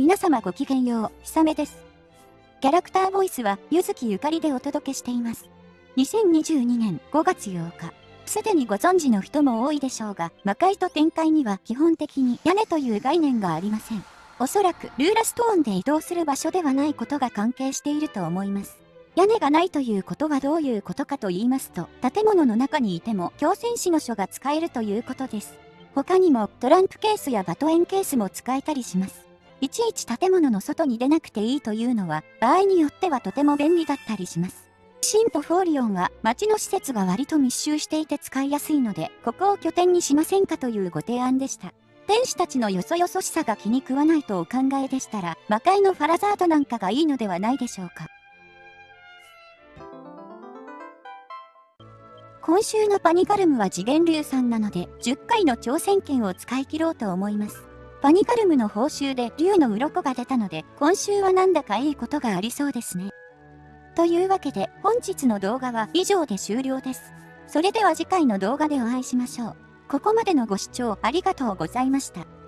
皆様ごきげんよう、ひさめです。キャラクターボイスは、ゆずきゆかりでお届けしています。2022年5月8日。すでにご存知の人も多いでしょうが、魔界と展開には基本的に屋根という概念がありません。おそらくルーラストーンで移動する場所ではないことが関係していると思います。屋根がないということはどういうことかと言いますと、建物の中にいても強戦士の書が使えるということです。他にもトランプケースやバトエンケースも使えたりします。いちいち建物の外に出なくていいというのは、場合によってはとても便利だったりします。シンとフォーリオンは街の施設が割と密集していて使いやすいので、ここを拠点にしませんかというご提案でした。天使たちのよそよそしさが気に食わないとお考えでしたら、魔界のファラザードなんかがいいのではないでしょうか。今週のパニカルムは次元流さんなので、10回の挑戦権を使い切ろうと思います。パニカルムの報酬で竜の鱗が出たので、今週はなんだかいいことがありそうですね。というわけで、本日の動画は以上で終了です。それでは次回の動画でお会いしましょう。ここまでのご視聴ありがとうございました。